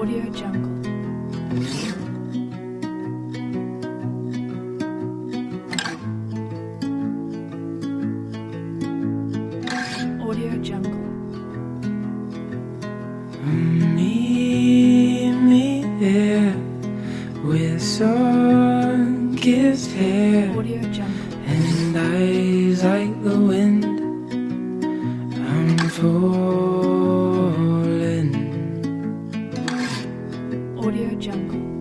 Audio Jungle. Audio Jungle. Meet me there with sun-kissed hair Audio Jungle. and eyes like the wind. I'm falling. Audio Jungle.